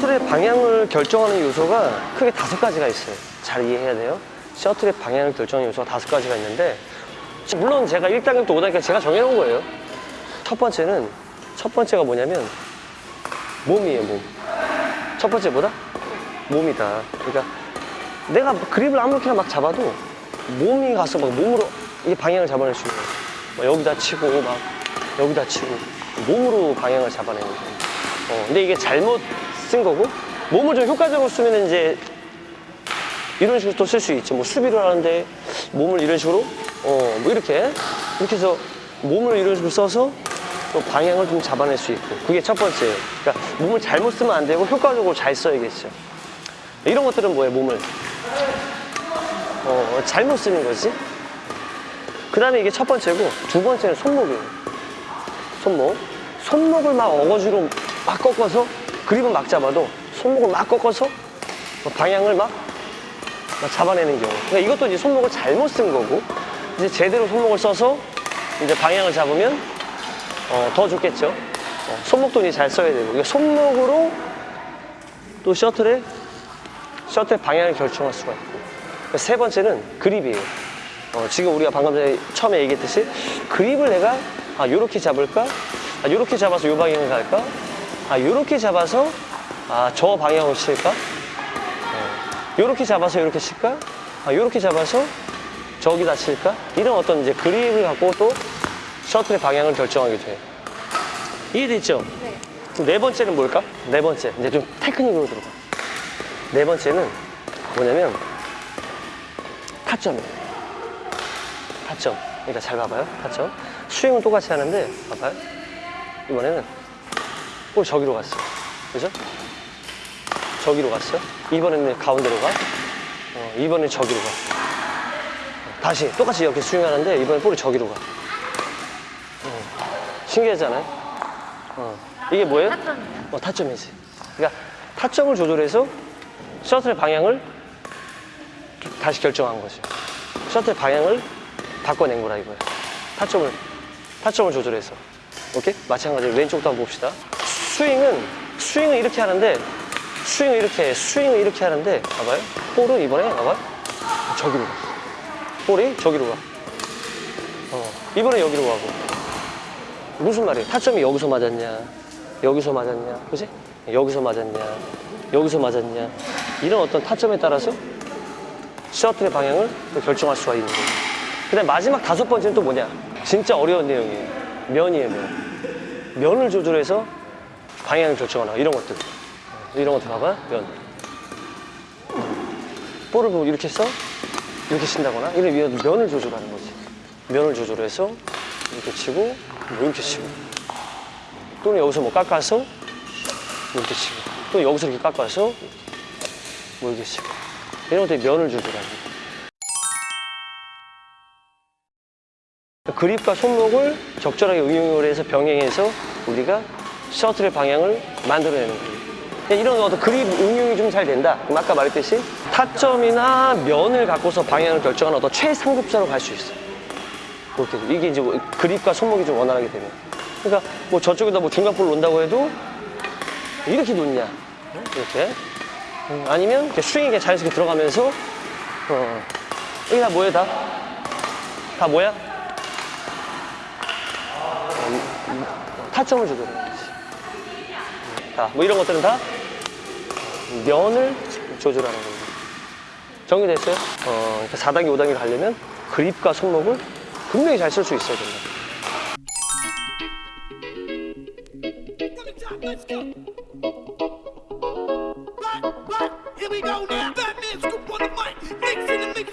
셔틀의 방향을 결정하는 요소가 크게 다섯 가지가 있어요. 잘 이해해야 돼요. 셔틀의 방향을 결정하는 요소가 다섯 가지가 있는데 물론 제가 1단계부터 5단계까지 제가 정해놓은 거예요. 첫 번째는 첫 번째가 뭐냐면 몸이에요, 몸. 첫 번째 뭐다? 몸이다. 그러니까 내가 그립을 아무렇게나 막 잡아도 몸이 가서 막 몸으로 이 방향을 잡아낼 수 있는 거예요. 막 여기다 치고 막 여기다 치고 몸으로 방향을 잡아내는 거예요. 어, 근데 이게 잘못 쓴 거고 몸을 좀 효과적으로 쓰면 이제 이런 식으로 또 쓸 수 있죠. 뭐 수비를 하는데 몸을 이런 식으로 어, 뭐 이렇게 이렇게 해서 몸을 이런 식으로 써서 또 방향을 좀 잡아낼 수 있고 그게 첫 번째예요. 그러니까 몸을 잘못 쓰면 안 되고 효과적으로 잘 써야겠죠. 이런 것들은 뭐예요, 몸을? 어, 잘못 쓰는 거지. 그 다음에 이게 첫 번째고 두 번째는 손목이에요. 손목. 손목을 막 어거지로 막 꺾어서 그립은 막 잡아도 손목을 막 꺾어서 뭐 방향을 막, 막 잡아내는 경우. 그러니까 이것도 이제 손목을 잘못 쓴 거고 이제 제대로 손목을 써서 이제 방향을 잡으면 어, 더 좋겠죠. 어, 손목도 이제 잘 써야 되고 그러니까 손목으로 또 셔틀의 셔틀 방향을 결정할 수가 있고 그러니까 세 번째는 그립이에요. 어, 지금 우리가 방금 전에 처음에 얘기했듯이 그립을 내가 아 요렇게 잡을까? 아 요렇게 잡아서 요 방향을 갈까? 아 요렇게 잡아서 아 저 방향으로 칠까? 어, 요렇게 잡아서 요렇게 칠까? 아 요렇게 잡아서 저기다 칠까? 이런 어떤 이제 그립을 갖고 또 셔틀의 방향을 결정하게 돼요. 이해됐죠? 네. 네 번째는 뭘까? 네 번째 이제 좀 테크닉으로 들어가. 네 번째는 뭐냐면 타점이에요. 타점. 그러니까 잘 봐봐요. 타점. 스윙은 똑같이 하는데 봐봐요. 이번에는 볼 저기로 갔어. 그죠? 저기로 갔어. 이번에는 가운데로 가. 어, 이번엔 저기로 가. 어, 다시 똑같이 이렇게 스윙하는데 이번엔 볼이 저기로 가. 어, 신기하잖아요. 어, 이게 뭐예요? 어, 타점이지. 그러니까 타점을 조절해서 셔틀의 방향을 다시 결정한 거죠. 셔틀 방향을 바꿔낸 거라 이거예요. 타점을 타점을 조절해서. 오케이? 마찬가지로 왼쪽도 한번 봅시다. 스윙은 스윙은 이렇게 하는데 스윙을 이렇게 해. 스윙을 이렇게 하는데 봐봐요. 볼은 이번에 봐봐요. 저기로 가. 볼이 저기로 가. 어, 이번에 여기로 가고. 무슨 말이에요? 타점이 여기서 맞았냐, 여기서 맞았냐, 그지? 여기서 맞았냐, 여기서 맞았냐. 이런 어떤 타점에 따라서 셔틀의 방향을 또 결정할 수가 있는 거예요. 그 다음 마지막 다섯 번째는 또 뭐냐? 진짜 어려운 내용이에요. 면이에요, 면. 면을 조절해서 방향을 결정하나, 이런 것들. 이런 것들 봐봐, 면. 볼을 보고 이렇게 써? 이렇게 친다거나, 이런 위에 면을 조절하는 거지. 면을 조절해서 이렇게 치고, 뭐 이렇게 치고. 또는 여기서 뭐 깎아서 이렇게 치고. 또 여기서 이렇게 깎아서 뭐 이렇게 치고. 이런 것들이 면을 조절하는 거예요. 그립과 손목을 적절하게 응용을 해서 병행해서 우리가 셔틀의 방향을 만들어내는 거예요. 이런 어떤 그립 응용이 좀 잘 된다. 그럼 아까 말했듯이 타점이나 면을 갖고서 방향을 결정하는 어떤 최상급자로 갈 수 있어요. 그렇게. 이게 이제 뭐 그립과 손목이 좀 원활하게 되면. 그러니까 뭐 저쪽에다 뭐 중간볼 놓는다고 해도 이렇게 놓냐. 이렇게. 음, 아니면 이렇게 그냥 자연스럽게 들어가면서 어, 이게 다 뭐예요 다? 다 뭐야? 타점을 조절 해. 자, 뭐 이런 것들은 다 면을 조절하는 겁니다. 정리됐어요? 어, 4단계, 5단계 가려면 그립과 손목을 분명히 잘 쓸 수 있어야 right, here we go now. Batman scoop on the mic, mix in the mix.